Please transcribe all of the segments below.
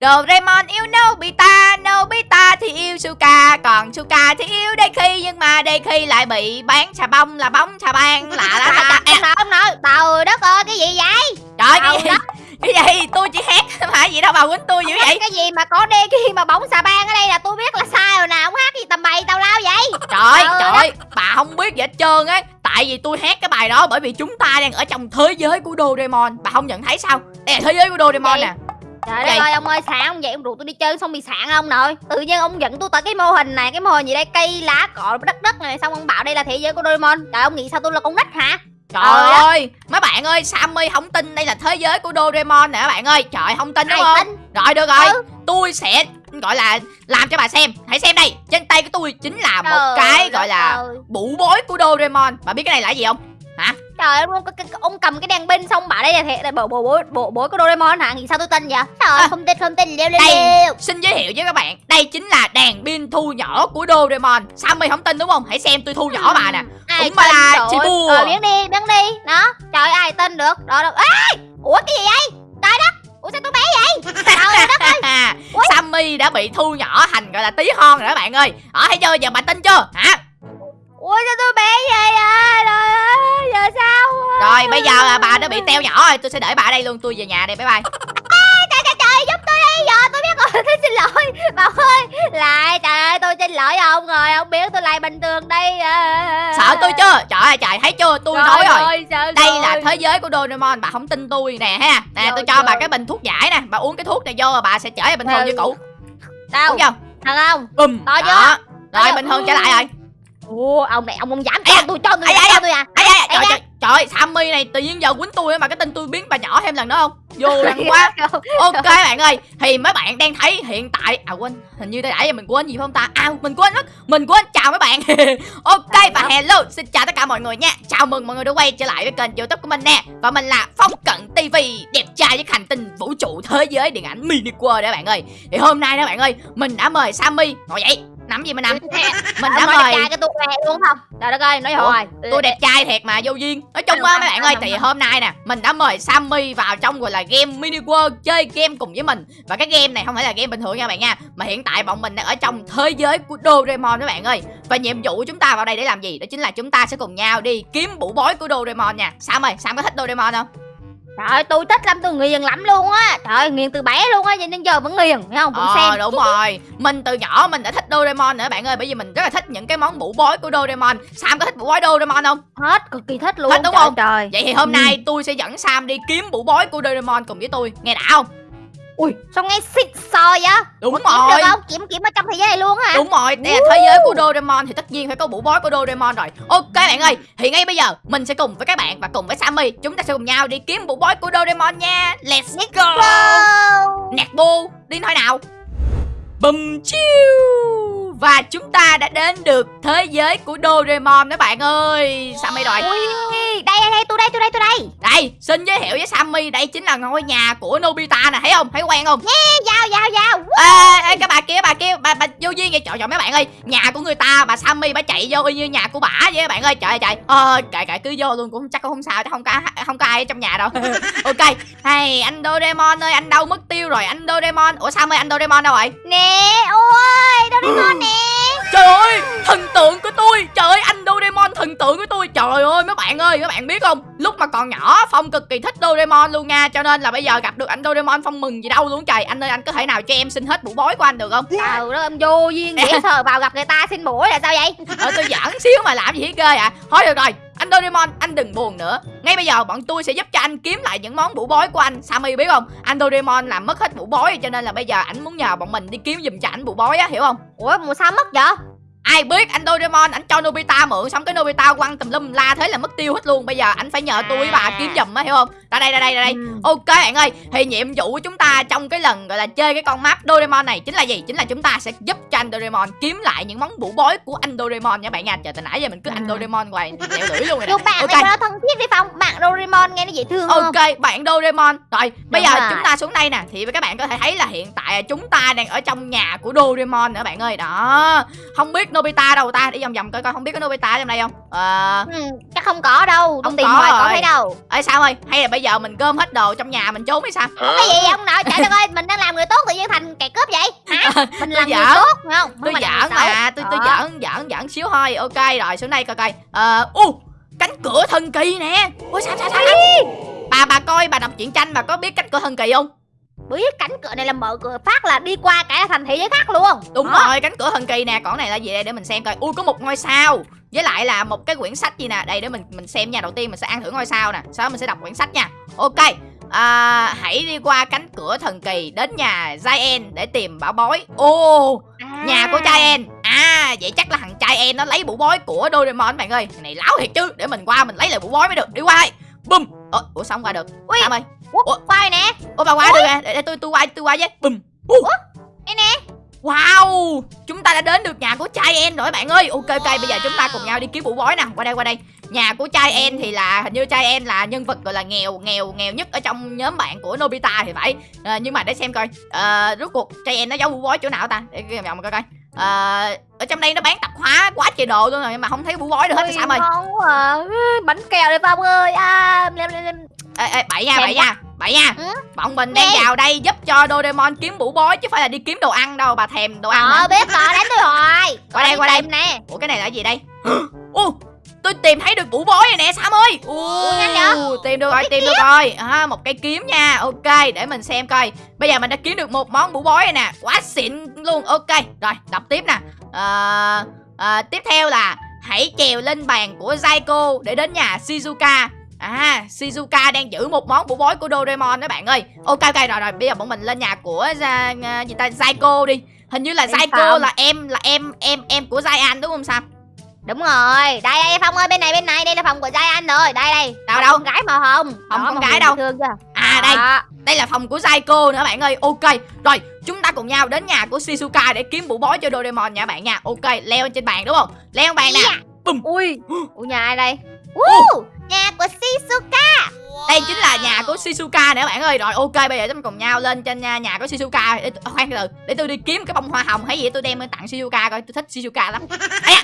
Doraemon yêu Nobita, Nobita thì yêu Suka, còn Suka thì yêu Deki nhưng mà Deki lại bị bán xà bông là bóng xà băng lạ lạ lạ. Không nổi, không nổi. Trời đất ơi, cái gì vậy? Trời cái gì? đất. Cái gì? Tôi chỉ hét mà gì đâu bà quýnh tôi dữ vậy? Cái gì mà có khi mà bóng xà bang ở đây là tôi biết là sai rồi nào. Ông hát gì tầm bậy tào lao vậy? Trời Trời trời, bà không biết gì hết trơn á. Tại vì tôi hát cái bài đó bởi vì chúng ta đang ở trong thế giới của Doraemon. Bà không nhận thấy sao? Đây là thế giới của Doraemon nè. Trời đất ơi, ông ơi, sạn ông vậy, ông rủ tôi đi chơi xong bị sạn ông nội Tự nhiên ông dẫn tôi tới cái mô hình này, cái mô hình gì đây, cây lá cọ đất đất này Xong ông bảo đây là thế giới của Doraemon Trời ông nghĩ sao tôi là con nít hả? Trời Ờ, đó. ơi, mấy bạn ơi, Sammy không tin đây là thế giới của Doraemon nè các bạn ơi. Trời không tin đúng Ai không? tin? Rồi được rồi, Ừ. tôi sẽ gọi là làm cho bà xem. Hãy xem đây, trên tay của tôi chính là một Trời cái đất gọi là ơi. bụ bối của Doraemon. Bà biết cái này là gì không? Hả? Trời ơi, ông, ông cầm cái đèn pin xong bảo đây là thế là bộ bộ bối bộ bối của Doraemon hả? Nghĩ sao tôi tin vậy? Trời ơi, À. không tin không tin leo leo Đây. leo. Xin giới thiệu với các bạn, đây chính là đèn pin thu nhỏ của Doraemon. Sammy không tin đúng không? Hãy xem tôi thu nhỏ bà nè. Ai Cũng bà tin là chị bùa. Ờ, biến đi, biến đi. Đó. Trời ơi, ai tin được? Đó đâu. Ê! Ủa cái gì vậy? Trời đất. Ủa sao tôi bé vậy? Trời đất ơi. Ui. Sammy đã bị thu nhỏ thành gọi là tí hon rồi các bạn ơi. Đó thấy chưa? Giờ bà tin chưa? Hả? Ủa sao tôi bé vậy à? Trời ơi, giờ sao? Rồi bây giờ bà đã bị teo nhỏ rồi, tôi sẽ để bà ở đây luôn, tôi về nhà đây, bye bye. trời trời trời giúp tôi đi giờ tôi biết rồi tôi xin lỗi bà ơi lại trời ơi tôi xin lỗi ông rồi ông biết tôi lại bình thường đây à. Sợ tôi chưa? Trời ơi trời, thấy chưa? Tôi nói rồi. sợ Đây rồi. là thế giới của Doraemon, bà không tin tôi nè ha. Nè, Rồi, tôi cho bà rồi. cái bình thuốc giải nè, bà uống cái thuốc này vô rồi bà sẽ trở lại bình thường Ừ. như cũ. đâu Đúng không? thật không Bùm. To chưa? Đó. To Rồi bình thường trở lại rồi. Ủa ông này ông không dám cho tôi cho tôi cho tôi à Ây da, trời, trời, trời ơi, Sammy này tự nhiên giờ quýnh tôi mà cái tin tôi biến bà nhỏ thêm lần nữa không? Vô lần quá. Ok bạn ơi, thì mấy bạn đang thấy hiện tại à quên, hình như nãy giờ mình quên gì phải không ta? À mình quên mất, mình quên chào mấy bạn. ok và hello, xin chào tất cả mọi người nha. Chào mừng mọi người đã quay trở lại với kênh YouTube của mình nè. Và mình là Phong Cận TV, đẹp trai với hành tinh vũ trụ thế giới điện ảnh mini world đó bạn ơi. Thì hôm nay đó bạn ơi, mình đã mời Sammy ngồi dậy. Nằm gì mà nằm? Mình đã mời trai cái tôi này luôn không? Trời đất ơi nói rồi tôi đẹp trai thiệt mà vô duyên. Nói chung á mấy bạn ơi thì hôm nay nè mình đã mời sammy vào trong gọi là game mini world chơi game cùng với mình. Và cái game này không phải là game bình thường nha bạn nha mà hiện tại bọn mình đang ở trong thế giới của doraemon các bạn ơi. Và nhiệm vụ của chúng ta vào đây để làm gì? Đó chính là chúng ta sẽ cùng nhau đi kiếm bụ bối của doraemon nha. Sam ơi sam có thích doraemon không trời ơi tôi thích lắm tôi nghiền lắm luôn á. Trời ơi nghiền từ bé luôn á nhưng đến giờ vẫn nghiền thấy không? Vẫn ờ xem. đúng rồi. Mình từ nhỏ mình đã thích doraemon nữa bạn ơi bởi vì mình rất là thích những cái món bụ bối của doraemon. Sam có thích bụ bối doraemon không? Hết cực kỳ thích luôn. Thích đúng trời không? trời. Vậy thì hôm Ừ. nay tôi sẽ dẫn sam đi kiếm bụ bối của doraemon cùng với tôi. Nghe đã không ui sao nghe xịt sò vậy đúng Ủa, kiếm rồi được không kiếm kiếm ở trong thế giới này luôn hả Đúng rồi, đây là thế giới của Doraemon thì tất nhiên phải có bụ bói của Doraemon rồi. Ok bạn ơi, thì ngay bây giờ mình sẽ cùng với các bạn và cùng với Sammy chúng ta sẽ cùng nhau đi kiếm bụ bói của Doraemon nha. Let's go. Wow. Nẹt bu, đi thôi nào. Bùm chiu. Và chúng ta đã đến được thế giới của Doraemon đó bạn ơi. Sammy rồi. Đây đây đây tôi đây tôi đây tôi đây. Đây, xin giới thiệu với Sammy, đây chính là ngôi nhà của Nobita nè, thấy không? Thấy quen không? Ê, vào vào vào Ê, ê, cái bà kia bà kia bà bà vô duyên vậy trời trời mấy bạn ơi. Nhà của người ta bà Sammy bà chạy vô y như nhà của bả vậy các bạn ơi. Trời ơi trời. Ờ kệ kệ cứ vô luôn cũng chắc cũng không sao chứ không có không có ai ở trong nhà đâu. Ok. Hay anh Doraemon ơi anh đâu mất tiêu rồi anh Doraemon. Ủa Sammy anh Doraemon đâu rồi? Nè ôi Doraemon nè trời ơi thần tượng của tôi. Trời ơi anh Doraemon thần tượng của tôi. Trời ơi mấy bạn ơi các bạn biết không? Lúc mà còn nhỏ Phong cực kỳ thích Doraemon luôn nha. Cho nên là bây giờ gặp được anh Doraemon Phong mừng gì đâu luôn. Trời anh ơi anh có thể nào cho em xin hết bụ bói của anh được không? Trời đó em vô duyên dễ sợ vào gặp người ta xin mũi là sao vậy? Ờ tôi giỡn xíu mà làm gì hết ghê à thôi được rồi anh Doraemon, anh đừng buồn nữa. Ngay bây giờ, bọn tôi sẽ giúp cho anh kiếm lại những món vũ bói của anh. Sammy, biết không? Anh Doraemon làm mất hết vũ bói cho nên là bây giờ ảnh muốn nhờ bọn mình đi kiếm giùm cho ảnh vũ bói á, hiểu không? Ủa mà sao mất vậy? Ai biết anh Doraemon ảnh cho Nobita mượn xong cái Nobita quăng tùm lum la thế là mất tiêu hết luôn bây giờ ảnh phải nhờ tôi với bà kiếm giùm á hiểu không ra đây ra đây ra đây Ừ. Ok bạn ơi, thì nhiệm vụ của chúng ta trong cái lần gọi là chơi cái con map Doraemon này chính là gì? Chính là chúng ta sẽ giúp cho anh Doraemon kiếm lại những món bụ bói của anh Doraemon nha bạn nha. Chờ từ nãy giờ mình cứ anh Ừ. Doraemon hoài lẹo lưỡi luôn rồi nè. Bạn Ok. này thân thiết đi Phong Bạn Doraemon nghe nó dễ thương không Ok, bạn Doraemon. Rồi, bây Đúng giờ rồi. chúng ta xuống đây nè thì các bạn có thể thấy là hiện tại chúng ta đang ở trong nhà của Doraemon nữa bạn ơi. Đó. Không biết Nobita đâu ta đi vòng vòng coi coi không biết có Nobita trong đây không? Ờ. Ừ, chắc không có đâu Không tìm có hoài có rồi. thấy đâu. Ơi sao ơi? Hay là bây giờ mình gom hết đồ trong nhà mình trốn hay sao? Cái gì vậy ông nội trời đất ơi mình đang làm người tốt tự nhiên thành kẻ cướp vậy? Hả? Mình là người tốt phải không? Tôi giỡn mà tôi tôi Đó. giỡn giỡn giỡn xíu thôi. Ok rồi xuống đây coi coi. Ờ u cánh cửa thần kỳ nè. Ôi sao sao sao sao? bà bà coi bà đọc truyện tranh bà có biết cánh cửa thần kỳ không biết cánh cửa này là mở cửa phát là đi qua cả thành thị giới khác luôn. Đúng Đó. rồi cánh cửa thần kỳ nè. Còn này là gì đây? Để mình xem coi. Ui có một ngôi sao. Với lại là một cái quyển sách gì nè. Đây để mình mình xem nha. Đầu tiên mình sẽ ăn thử ngôi sao nè. Sau đó mình sẽ đọc quyển sách nha. Ok. À, hãy đi qua cánh cửa thần kỳ đến nhà Giant để tìm bảo bối. Ô À. nhà của en à vậy chắc là thằng trai en nó lấy bụ bói của Doraemon bạn ơi. Thằng này láo thiệt chứ. Để mình qua mình lấy lại bụ bói mới được. Đi qua bum ủa, ủa sao không qua được? Ui. Sam ơi Ủa, quay nè. Ủa bà qua được à để, để tôi tôi qua tôi qua với. Bum uh. đây nè. Wow. Chúng ta đã đến được nhà của trai en rồi bạn ơi. Ok ok bây giờ chúng ta cùng nhau đi kiếm bụ bói nè. Qua đây qua đây. Nhà của trai en thì là hình như trai en là nhân vật gọi là nghèo nghèo nghèo nhất ở trong nhóm bạn của Nobita thì phải. À, nhưng mà để xem coi. À, rốt cuộc trai en nó giấu bụ bói chỗ nào ta? Để cái vòng coi coi. À, ở trong đây nó bán tạp hóa quá trời đồ luôn rồi mà không thấy bụ bói được hết thì sao ơi bánh kẹo đây Phong ơi. À, lem, lem, lem. Ê, ê bậy nha bậy nha bậy nha. Ừ? bọn mình đang vào đây giúp cho Doraemon kiếm bụ bói chứ phải là đi kiếm đồ ăn đâu bà thèm đồ ăn ờ biết rồi đánh tôi rồi. Qua đây, qua đây. nè. Ủa cái này là gì đây? Ô tôi tìm thấy được bụ bói rồi nè Sam ơi. Ủa, nhanh vậy? tìm được rồi tìm được rồi. À, một cây kiếm nha. Ok để mình xem coi. Bây giờ mình đã kiếm được một món bụ bói rồi nè. Quá xịn luôn. Ok rồi đọc tiếp nè. À, à, tiếp theo là hãy trèo lên bàn của Zaiko để đến nhà Shizuka À, Shizuka đang giữ một món bụ bói của Doraemon đó bạn ơi. Ok ok rồi rồi, bây giờ bọn mình lên nhà của uh, gì ta Zaiko đi. Hình như là Em Zaiko là em là em em em của Zayan đúng không Sam? đúng rồi đây đây Phong ơi bên này bên này đây là phòng của Giai Anh rồi đây đây Đâu, Phòng đâu? con gái màu hồng Phòng Đó, con gái đâu? thương chưa À đây, Đó. đây là phòng của Zaiko nữa bạn ơi. Ok. Rồi, chúng ta cùng nhau đến nhà của Shizuka để kiếm bụ bói cho Doraemon nha bạn nha. Ok, leo trên bàn đúng không? Leo bàn nè. Bùm. ui ui nhà ai đây uh, nhà của Shizuka Đây chính là nhà của Shizuka nữa bạn ơi. Rồi ok, bây giờ chúng cùng nhau lên trên nhà, nhà của Shizuka. Để à, khoan từ để tôi đi kiếm cái bông hoa hồng hay gì tôi đem tặng Shizuka coi, tôi thích Shizuka lắm.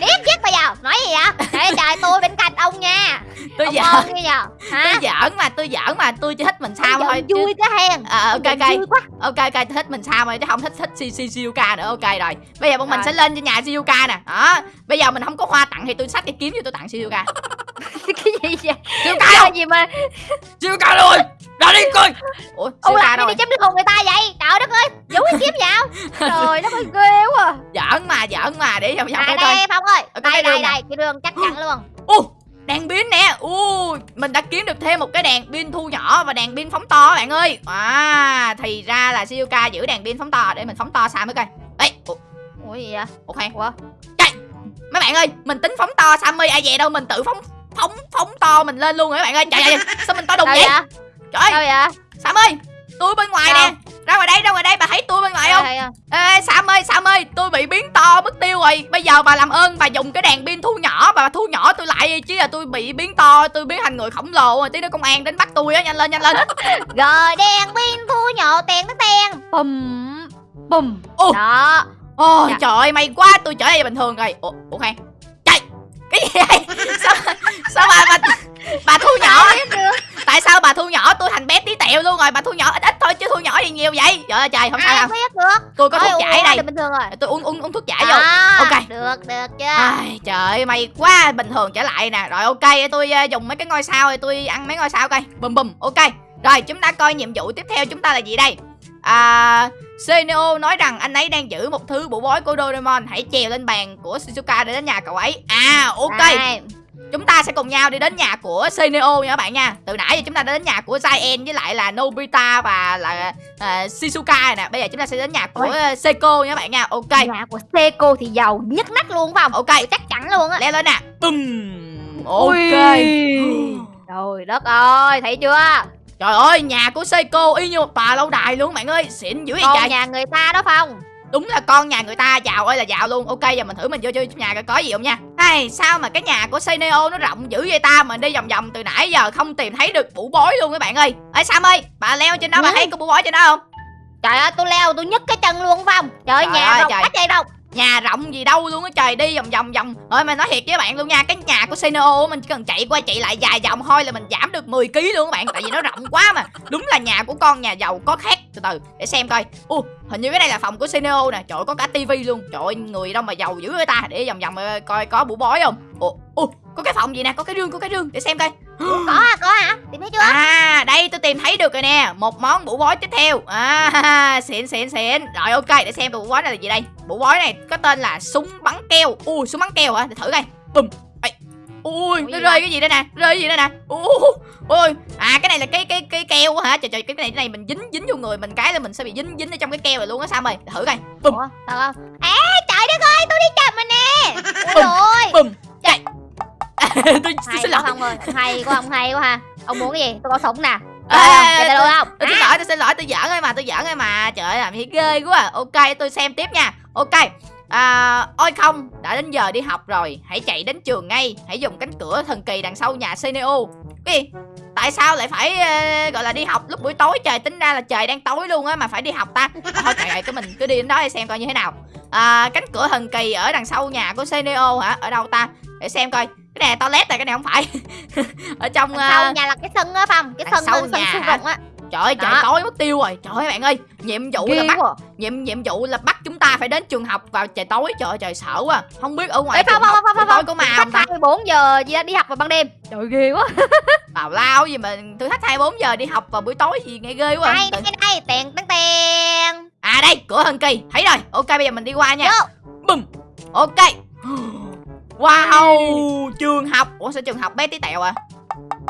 điếc chết bây giờ nói gì vậy? Trời tôi bên cạnh ông nha. Tôi ông giỡn, như giờ hả? Tôi giỡn mà, tôi giỡn mà, tôi chỉ thích mình sao thôi. vui cái hen. À, ok ok. ok ok tôi thích mình sao mà chứ không thích thích Shizuka nữa. Ok rồi. Bây giờ bọn mình sẽ lên trên nhà Shizuka nè. Đó. Bây giờ mình không có hoa tặng thì tôi xách cái kiếm cho tôi tặng Shizuka. Cái gì vậy? Shizuka gì mà Shizuka rồi! Ra đi coi! Ủa ông làm gì chém được hồn người ta vậy? Trời đất ơi giấu cái kiếm vào. Trời đất ơi ghê quá. Giỡn mà giỡn mà để vòng vòng à coi coi. Đây phong ơi Ở đây đây đây cái đường chắc chắn luôn. U đèn pin nè. U mình đã kiếm được thêm một cái đèn pin thu nhỏ và đèn pin phóng to bạn ơi. À thì ra là Shizuka giữ đèn pin phóng to để mình phóng to sao mới coi. Ấy ủa, ủa gì vậy? Ủa khoan. Ủa? Mấy bạn ơi mình tính phóng to Sammy. Ai về đâu mình tự phóng phóng phóng to mình lên luôn rồi các bạn ơi? Trời ơi sao mình to đùng vậy? vậy? Trời ơi vậy? Sam ơi tôi bên ngoài Đâu? nè. Ra ngoài đây ra ngoài đây. Bà thấy tôi bên ngoài không? ê Sam ơi Sam ơi tôi bị biến to mất tiêu rồi. Bây giờ bà làm ơn bà dùng cái đèn pin thu nhỏ. Bà thu nhỏ tôi lại chứ là tôi bị biến to tôi biến thành người khổng lồ. Rồi tí nữa công an đến bắt tôi á nhanh lên nhanh lên. Rồi đèn pin thu nhỏ tiền tới tiền. Bùm bùm. Đó. Ôi Dạ. trời ơi may quá tôi trở lại bình thường rồi. Ủa, ủa khoan cái gì vậy? Sao sao bà bà bà thu nhỏ tại sao bà thu nhỏ? Tôi thành bé tí tẹo luôn rồi bà thu nhỏ ít ít thôi chứ thu nhỏ gì nhiều vậy? Trời ơi trời không sao đâu. biết được? Tôi có Ôi, thuốc giải đây. bình thường rồi. Tôi uống uống uống thuốc giải vô. À, Ok. được được chưa Ai, trời ơi may quá bình thường trở lại nè. Rồi ok tôi ờ, dùng mấy cái ngôi sao thì tôi ăn mấy ngôi sao coi. Bùm bùm ok. Rồi chúng ta coi nhiệm vụ tiếp theo chúng ta là gì đây? À Seneo nói rằng anh ấy đang giữ một thứ bụ bói của Doraemon. Hãy trèo lên bàn của Shizuka để đến nhà cậu ấy. À ok. Đây. Chúng ta sẽ cùng nhau đi đến nhà của Seneo nha các bạn nha. Từ nãy giờ chúng ta đã đến nhà của Zaen với lại là Nobita và là uh, Shizuka rồi nè. Bây giờ chúng ta sẽ đến nhà của Ôi. uh, Seiko nha các bạn nha. Ok. Nhà của Seiko thì giàu nhất nách luôn phải không? Ok chắc chắn luôn á. Leo lên nè. Bùm. Ok. Trời đất ơi thấy chưa Trời ơi nhà của Seiko y như một tòa lâu đài luôn bạn ơi. Xịn dữ vậy con trời. nhà người ta đó phong. Đúng là con nhà người ta. Giàu ơi là giàu luôn. Ok giờ mình thử mình vô chơi trong nhà coi có gì không nha. Ai sao mà cái nhà của Seneo nó rộng dữ vậy ta? Mình đi vòng vòng từ nãy giờ không tìm thấy được bụ bói luôn các bạn ơi. Ê Sam ơi bà leo trên đó bà Ừ. thấy có bụ bói trên đó không? Trời ơi tôi leo tôi nhấc cái chân luôn không trời Trời nhà ơi, rộng trời. cách đây đâu nhà rộng gì đâu luôn á trời đi vòng vòng vòng. Rồi mà nói thiệt với bạn luôn nha cái nhà của Seneo mình chỉ cần chạy qua chạy lại vài vòng thôi là mình giảm được 10 kg luôn các bạn. Tại vì nó rộng quá mà. Đúng là nhà của con nhà giàu có khác. Từ từ để xem coi. U hình như cái này là phòng của Seneo nè. Trời ơi, có cả tivi luôn. Trời ơi, người đâu mà giàu dữ người ta? Để vòng vòng coi có bủ bói không? Ủa u có cái phòng gì nè? Có cái rương có cái rương. Để xem coi. có à có hả? Tìm thấy chưa? À đây tôi tìm thấy được rồi nè. Một món bủ bói tiếp theo. À xịn xịn xịn. Rồi ok để xem bủ bói này là gì đây. Bủ bói này có tên là súng bắn keo. Ui súng bắn keo hả? Để thử coi. Bùm. Ê. Ui nó rơi cái gì đây nè? Rơi cái gì đây nè? Ui Ui. À cái này là cái cái cái keo hả? Trời trời cái này cái này mình dính dính vô người mình cái là mình sẽ bị dính dính ở trong cái keo này luôn á sao mày thử coi. Bùm. Sao không? À trời đất ơi tôi đi chậm mà nè. Bùm. ôi Bùm Tôi tôi xin lỗi. không ơi hay quá không hay quá ha. Ông muốn cái gì? Tôi có súng nè. Ê, Ê, ê, tôi không? Tôi xin lỗi, tôi xin lỗi, tôi giỡn thôi mà, tôi giỡn thôi mà. Trời ơi, làm gì ghê quá. À. Ok, tôi xem tiếp nha. Ok. À, Ôi không, đã đến giờ đi học rồi. Hãy chạy đến trường ngay. Hãy dùng cánh cửa thần kỳ đằng sau nhà Seneo Cái gì? Tại sao lại phải ờ, gọi là đi học lúc buổi tối? Trời tính ra là trời đang tối luôn á mà phải đi học ta. À, thôi trời ơi cái mình cứ đi đến đó để xem coi như thế nào. À, cánh cửa thần kỳ ở đằng sau nhà của Seneo hả? Ở đâu ta? Để xem coi cái này là toilet này cái này không phải. Ở trong sau ờ, nhà là cái sân á phong cái sân sau sân nhà sân rộng á. Trời ơi trời tối mất tiêu rồi. Trời ơi bạn ơi Nhiệm vụ là ghê bắt quá. nhiệm nhiệm vụ là bắt chúng ta phải đến trường học vào trời tối. Trời ơi trời sợ quá. Không biết ở ngoài Ê, trường Phong, học Phong, Phong, tối có thử không ta? 24 giờ gì đó đi học vào ban đêm. Trời ghê quá. Tào lao gì mà thử thách 24 giờ đi học vào buổi tối gì nghe ghê quá. Đây Tự- đây đây. Tèn tèn tèn. À đây cửa thần kỳ. Thấy rồi. Ok bây giờ mình đi qua nha. Bùm. Ok Wow Trường học. Ủa sao trường học bé tí tẹo à?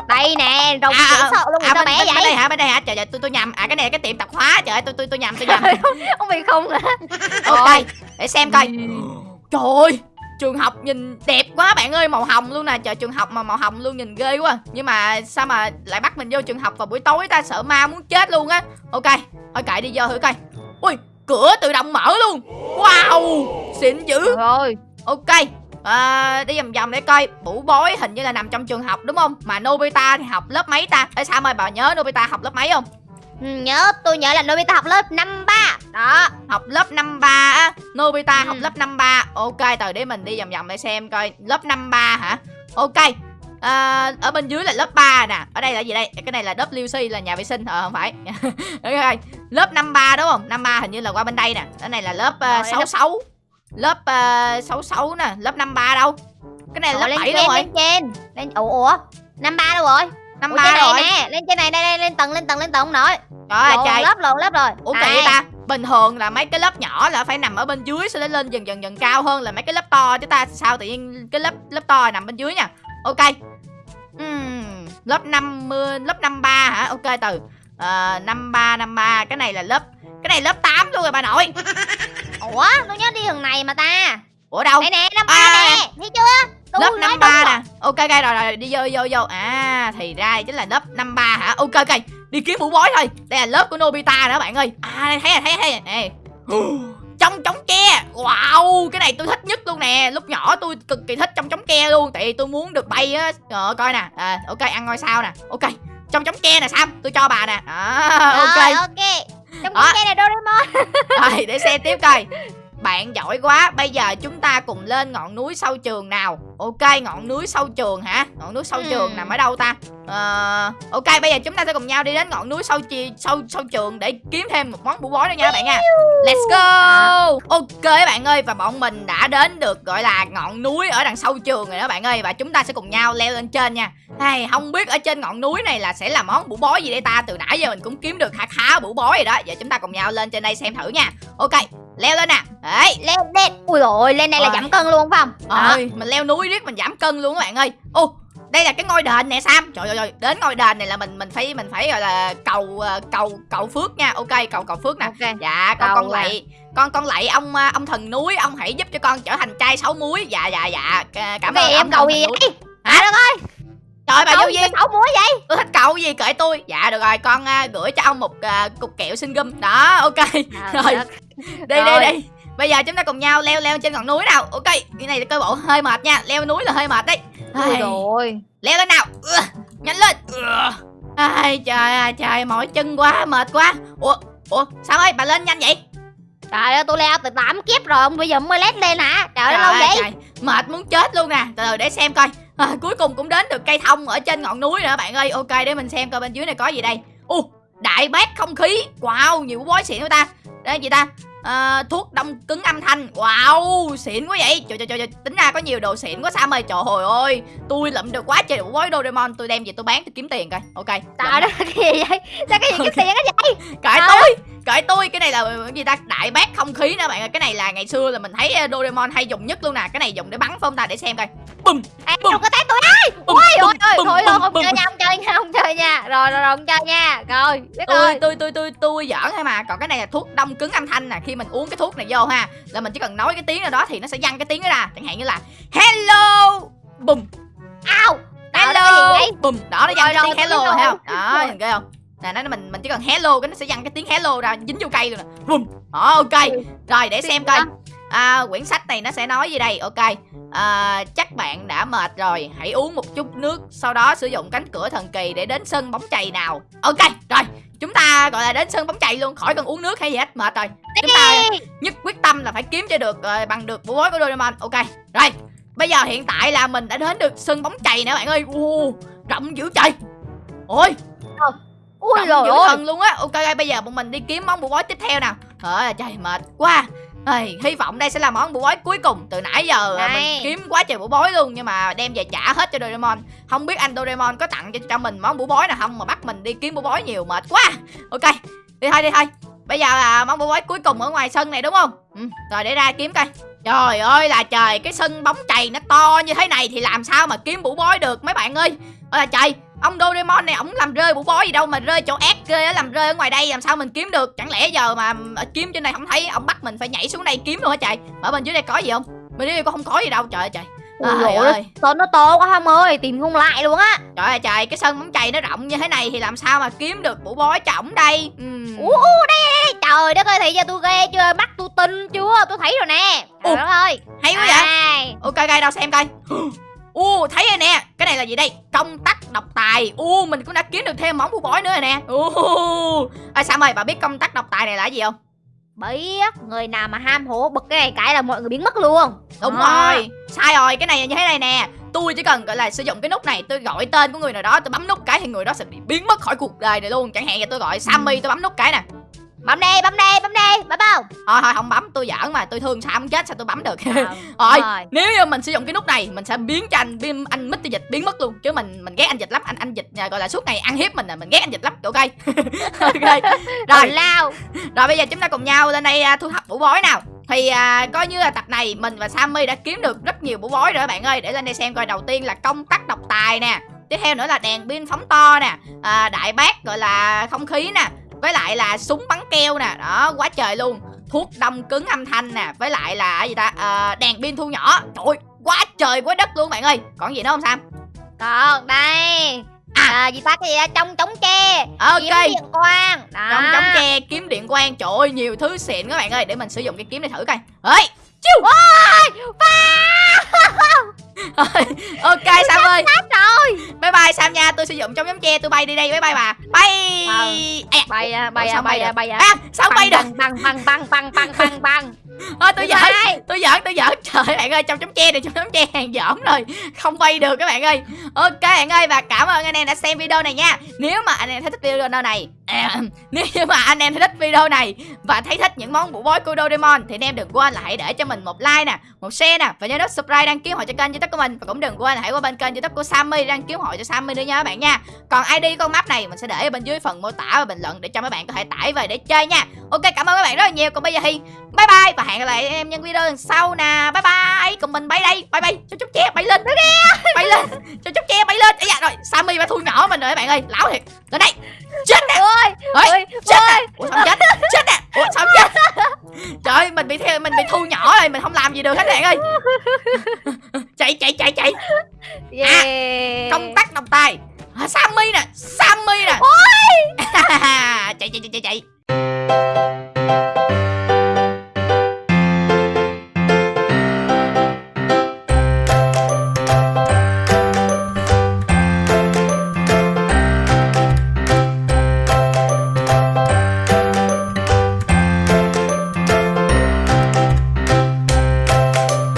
Đây nè rồng À, à, sợ luôn À bên, bé bên, bên đây vậy hả? Bên đây hả? Trời ơi tôi tôi nhầm. À cái này là cái tiệm tạp hóa. Trời ơi tôi tôi tôi nhầm tôi nhầm. Không bị không hả? Ok để xem coi. Trời ơi Trường học nhìn đẹp quá bạn ơi Màu hồng luôn nè. Trời trường học mà màu hồng luôn nhìn ghê quá. Nhưng mà sao mà lại bắt mình vô trường học vào buổi tối ta? Sợ ma muốn chết luôn á. Ok Thôi kệ đi vô thử coi. Ui cửa tự động mở luôn. Wow Xịn dữ. Rồi Ok à, Đi vòng vòng để coi. Bủ bói hình như là nằm trong trường học đúng không? Mà Nobita thì học lớp mấy ta? Ê sao ơi bà nhớ Nobita học lớp mấy không? Ừ, nhớ. Tôi nhớ là Nobita học lớp năm ba. Đó học lớp năm ba á. Nobita Ừ. học lớp năm ba. Ok từ để mình đi vòng vòng để xem coi. Lớp năm ba hả? Ok. À, ở bên dưới là lớp 3 nè. Ở đây là gì đây? Cái này là WC là nhà vệ sinh. Ờ không phải. Ok lớp năm ba đúng không? Năm ba hình như là qua bên đây nè. Cái này là lớp Rồi, uh, 66 lớp uh, 66 nè lớp năm ba đâu? Cái này lớp lên 7 đâu rồi. lên trên. Lên ủa ủa năm ba đâu rồi? Năm Ủa, rồi. nè lên trên này đây, đây lên tầng lên tầng lên tầng không nổi. Trời ơi trời. lớp lộn lớp rồi Ủa kỳ ta? Bình thường là mấy cái lớp nhỏ là phải nằm ở bên dưới Sau đó lên dần dần dần cao hơn là mấy cái lớp to Chứ ta sao tự nhiên cái lớp lớp to nằm bên dưới nha. Ok. Ừm, Lớp 50 Lớp 53 hả? Ok từ uh, 53 53 Cái này là lớp Cái này lớp 8 luôn rồi bà nội ủa tôi nhớ đi đường này mà ta. Ủa đâu? Đây nè năm ba À, nè thấy chưa? Tôi Lớp 53 đúng nè. Ok ok rồi rồi đi vô vô vô. À thì ra chính là lớp 53 hả? Ok ok. Đi kiếm mũ bói thôi. Đây là lớp của Nobita nữa bạn ơi. À đây thấy rồi thấy rồi, thấy rồi. Nè. Trong trống tre. Wow cái này tôi thích nhất luôn nè. Lúc nhỏ tôi cực kỳ thích trong trống tre luôn. Tại vì tôi muốn được bay á. Ờ coi nè. À, ok ăn ngôi sao nè. Ok trong trống tre nè sam. Tôi cho bà nè. À, Rồi, ok. ok trong cái này Doraemon. Rồi để xem tiếp coi bạn giỏi quá bây giờ chúng ta cùng lên ngọn núi sau trường nào? Ok ngọn núi sau trường hả? Ngọn núi sau Ừ. trường nằm ở đâu ta? Ờ, ok bây giờ chúng ta sẽ cùng nhau đi đến ngọn núi sau chi sau sau trường để kiếm thêm một món bủ bói nữa nha các bạn nha. Let's go! Ok các bạn ơi và bọn mình đã đến được gọi là ngọn núi ở đằng sau trường rồi đó bạn ơi và chúng ta sẽ cùng nhau leo lên trên nha. Hay không biết ở trên ngọn núi này là sẽ là món bủ bói gì đây ta? Từ nãy giờ mình cũng kiếm được khá khá bủ bói rồi đó. Giờ chúng ta cùng nhau lên trên đây xem thử nha. Ok leo lên nè đấy lên lên. Ui rồi lên đây là giảm cân luôn phải không? Đó. ơi mình leo núi riết mình giảm cân luôn các bạn ơi. Ô đây là cái ngôi đền nè sam. Trời ơi trời, đến ngôi đền này là mình mình phải mình phải gọi là cầu ờ, cầu cầu phước nha. Ok cầu cầu phước nè. Ok. Dạ con Cầu con lạy con con lạy ông à, ông thần núi ông hãy giúp cho con trở thành trai sáu muối. Dạ dạ dạ. Cảm Cái ơn em ông cầu gì vậy? Hả? à đất ơi trời bà vô duyên. xấu muối vậy? Tôi thích cầu gì kệ tôi. Dạ được rồi con à, gửi cho ông một à, cục kẹo xin gum. Đó ok. Rồi. đi đi Rồi. đi. Bây giờ chúng ta cùng nhau leo leo trên ngọn núi nào. Ok cái này cơ bộ hơi mệt nha. Leo núi là hơi mệt đấy. Ai, rồi. Leo lên nào. Nhanh lên. Ai trời ơi trời mỏi chân quá mệt quá. Ủa ủa sao ơi bà lên nhanh vậy? Trời ơi tôi leo từ 8 kiếp rồi bây giờ mới lét lên hả? Trời ơi lâu vậy? trời, mệt muốn chết luôn nè. Từ từ để xem coi à, cuối cùng cũng đến được cây thông ở trên ngọn núi nữa. Bạn ơi ok để mình xem coi bên dưới này có gì đây. U đại bác không khí. Wow nhiều bói xịn của ta. Đây gì ta? À, thuốc đông cứng âm thanh. Wow xịn quá vậy. Trời trời trời trời, tính ra có nhiều đồ xịn quá Sam ơi trời hồi ơi tôi lụm được quá trời. Đủ bói Doraemon tôi đem về tôi bán tôi kiếm tiền coi. Ok. Trời đất cái gì vậy? Sao cái gì cái tiền cái vậy? Cãi tôi cãi tôi. Cái này là cái gì ta? Đại bác không khí nè bạn ơi. Cái này là ngày xưa là mình thấy ờ, Doraemon hay dùng nhất luôn nè. Cái này dùng để bắn phải không ta? Để xem coi. Bùm Bùm. đừng có tát tôi ơi Ôi ôi bùm, thôi thôi không chơi nha không chơi nha không chơi nha. Rồi rồi rồi không chơi nha. Rồi biết tôi tôi tôi tôi tôi giỡn thôi mà. Còn cái này là thuốc đông cứng âm thanh nè khi mình uống cái thuốc này vô ha là mình chỉ cần nói cái tiếng nào đó thì nó sẽ văng cái tiếng đó ra. Chẳng hạn như là hello! Bùm. Ao hello! bùm. Đó nó văng cái tiếng hello rồi thấy không? đó nhìn ghê không? Nè nó mình mình chỉ cần hello cái nó sẽ văng cái tiếng hello ra dính vô cây luôn nè. Bùm. Đó ok. Rồi để xem coi. À, quyển sách này nó sẽ nói gì đây? Ok. À, chắc bạn đã mệt rồi hãy uống một chút nước sau đó sử dụng cánh cửa thần kỳ để đến sân bóng chày nào. Ok rồi chúng ta gọi là đến sân bóng chày luôn khỏi cần uống nước hay gì hết mệt rồi. Chúng ta nhất quyết tâm là phải kiếm cho được ờ, bằng được bộ bối của Doraemon. Ok rồi. Bây giờ hiện tại là mình đã đến được sân bóng chày nè bạn ơi. Uh, rộng dữ trời. Ôi. Ui rộng rồi thần luôn á. Ok bây giờ bọn mình đi kiếm món bộ bói tiếp theo nào. Trời trời mệt quá Ây, hy vọng đây sẽ là món bộ bói cuối cùng từ nãy giờ. Này. mình kiếm quá trời bộ bói luôn nhưng mà đem về trả hết cho Doraemon. Không biết anh Doraemon có tặng cho, cho mình món bộ bói nào không mà bắt mình đi kiếm bộ bói nhiều mệt quá. Ok đi thôi đi thôi. Bây giờ là món bộ bói cuối cùng ở ngoài sân này đúng không? Ừ, rồi để ra kiếm coi. Trời ơi là trời cái sân bóng chày nó to như thế này thì làm sao mà kiếm bộ bói được mấy bạn ơi? Ôi là trời ông Doraemon này ổng làm rơi bộ bói gì đâu mà rơi chỗ ác ghê á làm rơi ở ngoài đây làm sao mình kiếm được? Chẳng lẽ giờ mà kiếm trên này không thấy ông bắt mình phải nhảy xuống đây kiếm luôn hả trời? Ở bên dưới đây có gì không? Bên dưới đây có không có gì đâu trời ơi trời. Trời dồi ơi. ơi. Sân nó to quá Hâm ơi Tìm không lại luôn á. Trời ơi trời cái sân bóng chày nó rộng như thế này thì làm sao mà kiếm được bộ bói cho ổng đây? Ừm. Ú đây đây Trời đất ơi Thì giờ tôi ghê chưa? Mắt tôi tin chưa? Tôi thấy rồi nè. Trời Ủa, đất ơi. hay quá vậy? Đây. ok coi đâu xem coi. U thấy rồi nè. Cái này là gì đây? Công tắc độc tài. U mình cũng đã kiếm được thêm món bộ bói nữa rồi nè. U à sam ơi bà biết công tắc độc tài này là gì không? Biết Người nào mà ham hố bực cái này cái là mọi người biến mất luôn. Đúng À. rồi. Sai rồi cái này như thế này nè. Tôi chỉ cần gọi là sử dụng cái nút này tôi gọi tên của người nào đó tôi bấm nút cái thì người đó sẽ bị biến mất khỏi cuộc đời này luôn. Chẳng hạn như tôi gọi sammy tôi bấm nút cái nè Bấm đi bấm đi bấm đi Bấm không thôi thôi không bấm tôi giỡn mà tôi thương sam chết sao tôi bấm được? Ờ, Rồi. nếu như mình sử dụng cái nút này mình sẽ biến cho anh biến anh mít dịch biến mất luôn. Chứ mình mình ghét anh dịch lắm anh anh dịch à, gọi là suốt ngày ăn hiếp mình à mình ghét anh dịch lắm ok ok. Rồi. Rồi. Lao rồi bây giờ chúng ta cùng nhau lên đây à, thu thập vũ bói nào. Thì à, coi như là tập này mình và Sammy đã kiếm được rất nhiều vũ bói rồi các bạn ơi. Để lên đây xem coi đầu tiên là công tắc độc tài nè. Tiếp theo nữa là đèn pin phóng to nè. À, đại bác gọi là không khí nè với lại là súng bắn keo nè đó quá trời luôn. Thuốc đông cứng âm thanh nè với lại là gì ta à, đèn pin thu nhỏ. Trời quá trời quá đất luôn bạn ơi. Còn gì nữa không Sam? Còn đây À. à, gì ta cái gì đó trong chống tre. Ok. Kiếm điện quang. Đó. Trong chống tre kiếm điện quang. Trời ơi nhiều thứ xịn các bạn ơi. Để mình sử dụng cái kiếm này thử coi. Ơi chiu ok Sam ơi. rồi. Bye bye Sam nha. Tôi sử dụng trong chống tre tôi bay đi đây. Bye bye bà. Bye. Ờ. à, bay à bay à bay bay à bay à. À sao bay được? băng băng băng băng băng băng băng Thôi tôi giỡn. tôi giỡn tôi giỡn. Trời bạn ơi trong chống tre này trong chống tre hàng giỡn rồi. Không bay được các bạn ơi. Ok bạn ơi và cảm ơn anh em đã xem video này nha. Nếu mà anh em thấy thích video này à, nếu như mà anh em thấy thích video này và thấy thích những món bộ bói của Doraemon thì anh em đừng quên là hãy để cho mình một like nè một share nè và nhớ nút subscribe đăng ký hội cho kênh youtube của mình. Và cũng đừng quên là hãy qua bên kênh youtube của Sammy đăng ký hội cho Sammy nữa nha các bạn nha. Còn ID con map này mình sẽ để ở bên dưới phần mô tả và bình luận để cho mấy bạn có thể tải về để chơi nha. Ok cảm ơn các bạn rất là nhiều. Còn bây giờ thì bye bye và hẹn gặp lại em những video lần sau nè. Bye bye. Cùng mình bay đây. Bye bye. Cho chút che bay lên. Bay lên. Cho chút che bay lên. Ấy dạ rồi Sammy đã thu nhỏ mình rồi các bạn ơi. Lão thiệt. Lên đây. Chết nè. Ơi mình không làm gì được hết bạn ơi.